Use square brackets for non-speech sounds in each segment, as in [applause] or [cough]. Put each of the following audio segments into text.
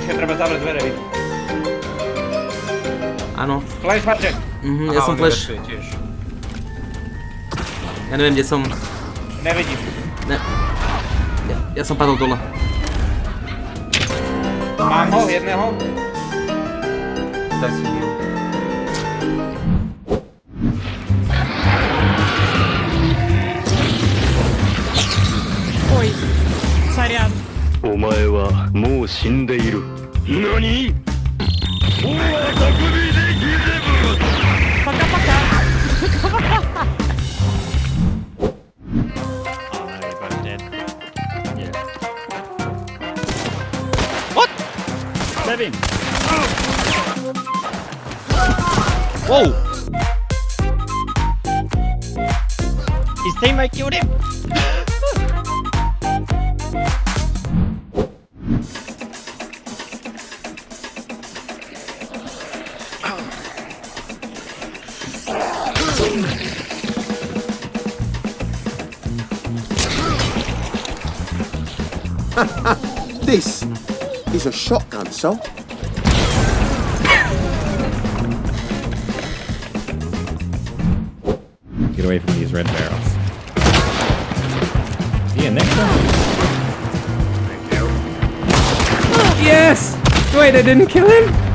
Počkaj, treba zavrieť dvere, vy. Áno. Flash, Marček. Mhm, ja som flash. Ja neviem, kde som. Nevidím. Ne. Ja, ja som padol dole. Mám ho, jedného. Daj si ju. Ой. お前はもう死んでいる何お前たくみでギゼブルパカパカ Whoa! His teammate killed him! [laughs] This is a shotgun, so. Get away from these red barrels. Yeah, next one. Yes! Wait, I didn't kill him?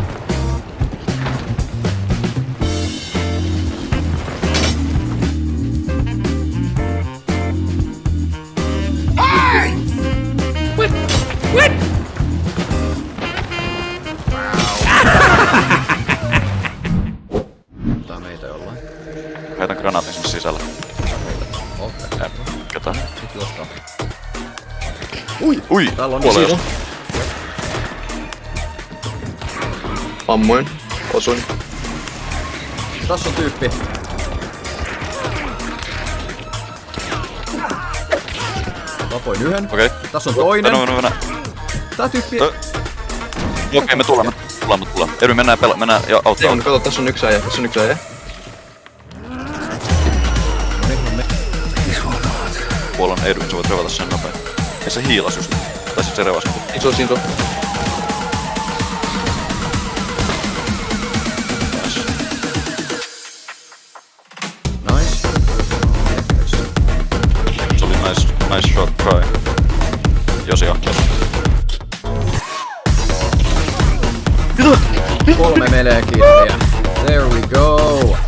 What? Tää meitä jollain. Heitän granaatin sinne sisälle. Okei. Ketä? Sit juostaan. Ui! Ui! Täällä on Kuolee sivu. Ammuin. Osuin. Tässä on tyyppi. Tapoin yhden. Okei. Tässä on toinen. Mennä, mennä, mennä. Tää tyyppi... Ö. Okei, me tulemme. Tulemme, tulemme. Edvi, mennään pela... Mennään ja auttaa. On, kato, tässä on yksi äijä. Tässä on yksi äijä. Puolan Edwin, sä voit revata sen nopein. Ja se hiilas just. Tai sit se revasi. Iso, iso. Nice. Shot try. Josi on. Kolme killiä. There we go.